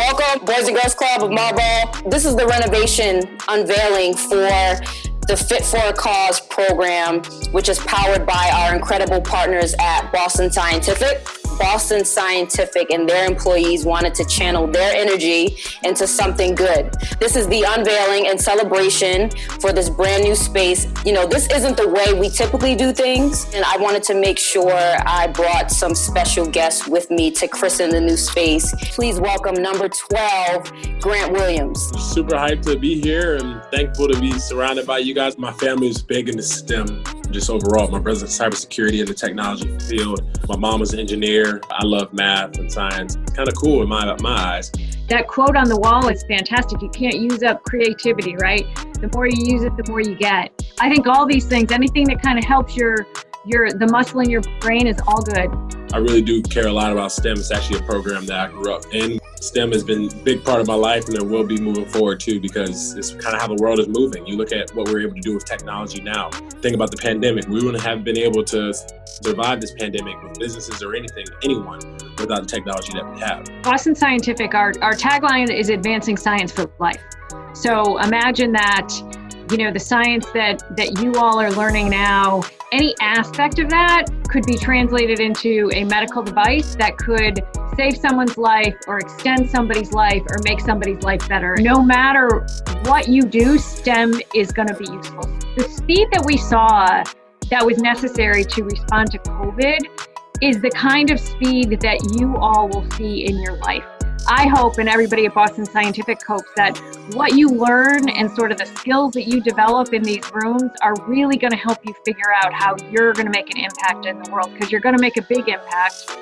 Welcome, Boys and Girls Club of Marlboro. This is the renovation unveiling for the Fit for a Cause program, which is powered by our incredible partners at Boston Scientific. Boston Scientific and their employees wanted to channel their energy into something good. This is the unveiling and celebration for this brand new space. You know, this isn't the way we typically do things, and I wanted to make sure I brought some special guests with me to christen the new space. Please welcome number 12, Grant Williams. Super hyped to be here and thankful to be surrounded by you guys. My family is big into STEM just overall. My brother's in cybersecurity in the technology field. My mom was an engineer. I love math and science. Kind of cool in my, my eyes. That quote on the wall is fantastic. You can't use up creativity, right? The more you use it, the more you get. I think all these things, anything that kind of helps your your the muscle in your brain is all good. I really do care a lot about STEM. It's actually a program that I grew up in. STEM has been a big part of my life and it will be moving forward too because it's kind of how the world is moving. You look at what we're able to do with technology now. Think about the pandemic. We wouldn't have been able to survive this pandemic with businesses or anything, anyone, without the technology that we have. Boston Scientific, our, our tagline is advancing science for life. So imagine that you know the science that that you all are learning now any aspect of that could be translated into a medical device that could save someone's life or extend somebody's life or make somebody's life better. No matter what you do stem is going to be useful. The speed that we saw that was necessary to respond to covid is the kind of speed that you all will see in your life. I hope and everybody at Boston Scientific hopes that what you learn and sort of the skills that you develop in these rooms are really going to help you figure out how you're going to make an impact in the world because you're going to make a big impact